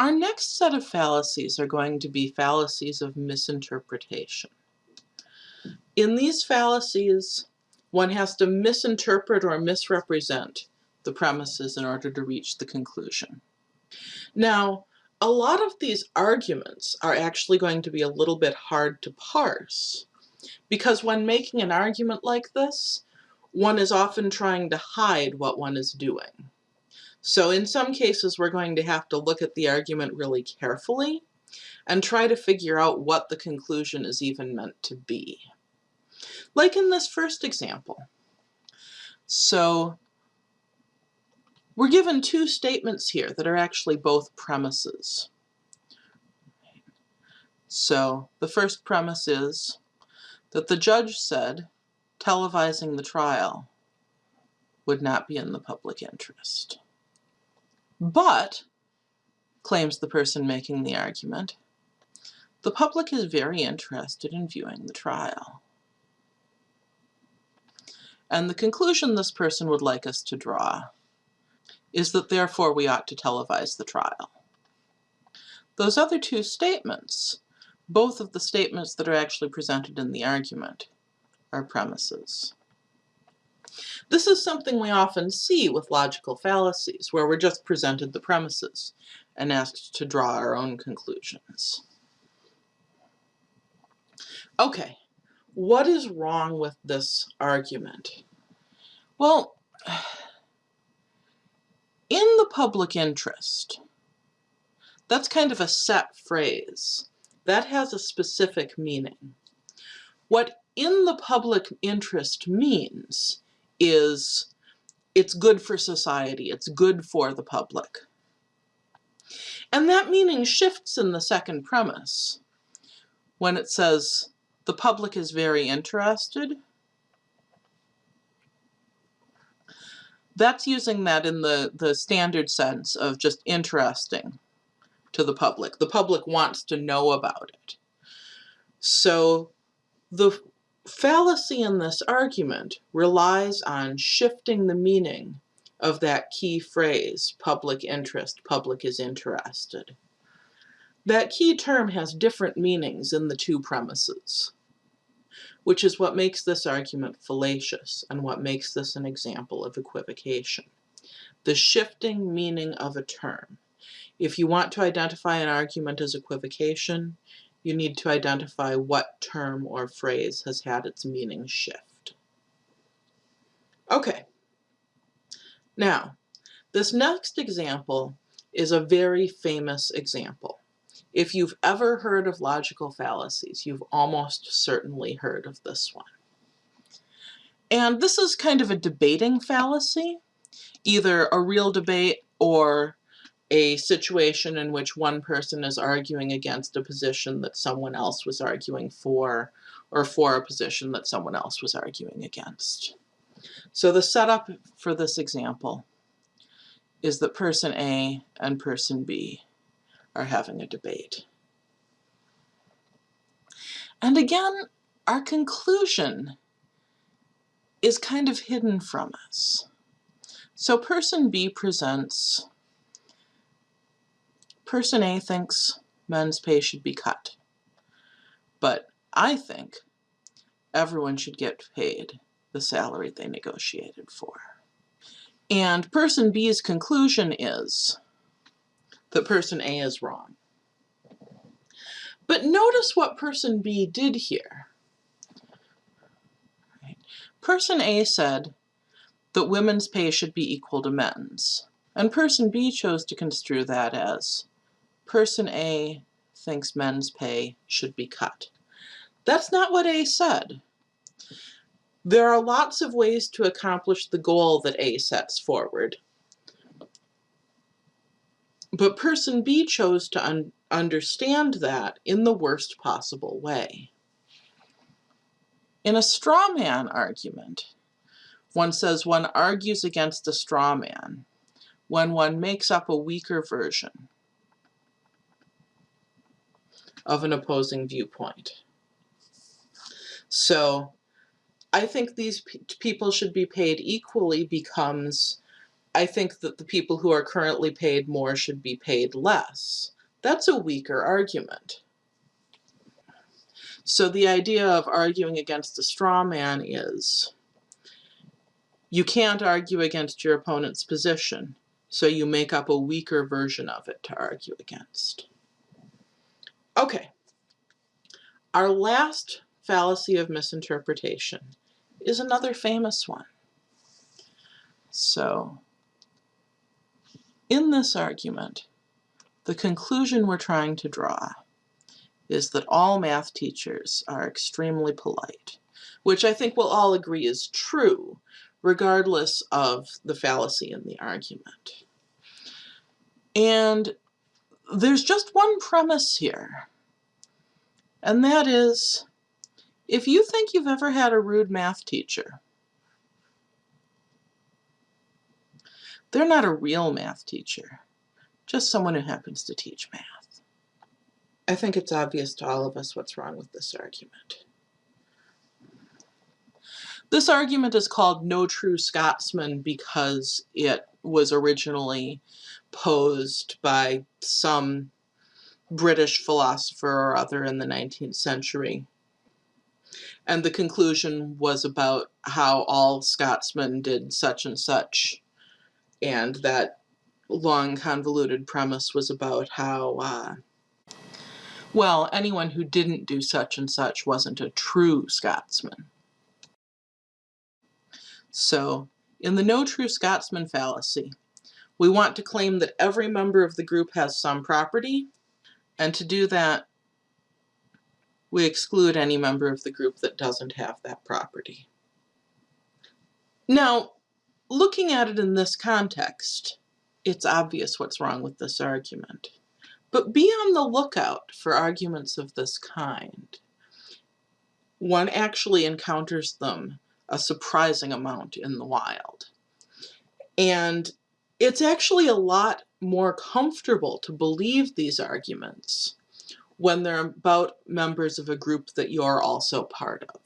Our next set of fallacies are going to be fallacies of misinterpretation. In these fallacies, one has to misinterpret or misrepresent the premises in order to reach the conclusion. Now, a lot of these arguments are actually going to be a little bit hard to parse because when making an argument like this, one is often trying to hide what one is doing. So in some cases, we're going to have to look at the argument really carefully and try to figure out what the conclusion is even meant to be. Like in this first example. So we're given two statements here that are actually both premises. So the first premise is that the judge said televising the trial would not be in the public interest. But, claims the person making the argument, the public is very interested in viewing the trial. And the conclusion this person would like us to draw is that therefore we ought to televise the trial. Those other two statements, both of the statements that are actually presented in the argument, are premises. This is something we often see with logical fallacies, where we're just presented the premises and asked to draw our own conclusions. Okay, what is wrong with this argument? Well, in the public interest, that's kind of a set phrase. That has a specific meaning. What in the public interest means is it's good for society, it's good for the public. And that meaning shifts in the second premise when it says the public is very interested. That's using that in the, the standard sense of just interesting to the public. The public wants to know about it. So the fallacy in this argument relies on shifting the meaning of that key phrase, public interest, public is interested. That key term has different meanings in the two premises, which is what makes this argument fallacious and what makes this an example of equivocation. The shifting meaning of a term. If you want to identify an argument as equivocation, you need to identify what term or phrase has had its meaning shift. Okay. Now, this next example is a very famous example. If you've ever heard of logical fallacies, you've almost certainly heard of this one. And this is kind of a debating fallacy, either a real debate or a situation in which one person is arguing against a position that someone else was arguing for, or for a position that someone else was arguing against. So the setup for this example is that person A and person B are having a debate. And again, our conclusion is kind of hidden from us. So person B presents Person A thinks men's pay should be cut. But I think everyone should get paid the salary they negotiated for. And person B's conclusion is that person A is wrong. But notice what person B did here. Person A said that women's pay should be equal to men's. And person B chose to construe that as person A thinks men's pay should be cut. That's not what A said. There are lots of ways to accomplish the goal that A sets forward. But person B chose to un understand that in the worst possible way. In a straw man argument, one says one argues against a straw man when one makes up a weaker version of an opposing viewpoint. So I think these pe people should be paid equally becomes I think that the people who are currently paid more should be paid less. That's a weaker argument. So the idea of arguing against a straw man is you can't argue against your opponent's position, so you make up a weaker version of it to argue against. Okay. Our last fallacy of misinterpretation is another famous one. So, in this argument, the conclusion we're trying to draw is that all math teachers are extremely polite, which I think we'll all agree is true, regardless of the fallacy in the argument. And there's just one premise here, and that is, if you think you've ever had a rude math teacher, they're not a real math teacher, just someone who happens to teach math. I think it's obvious to all of us what's wrong with this argument. This argument is called No True Scotsman because it was originally posed by some British philosopher or other in the 19th century. And the conclusion was about how all Scotsmen did such and such. And that long convoluted premise was about how uh, well, anyone who didn't do such and such wasn't a true Scotsman. So, in the no true Scotsman fallacy, we want to claim that every member of the group has some property, and to do that, we exclude any member of the group that doesn't have that property. Now, looking at it in this context, it's obvious what's wrong with this argument. But be on the lookout for arguments of this kind. One actually encounters them a surprising amount in the wild. And it's actually a lot more comfortable to believe these arguments when they're about members of a group that you're also part of.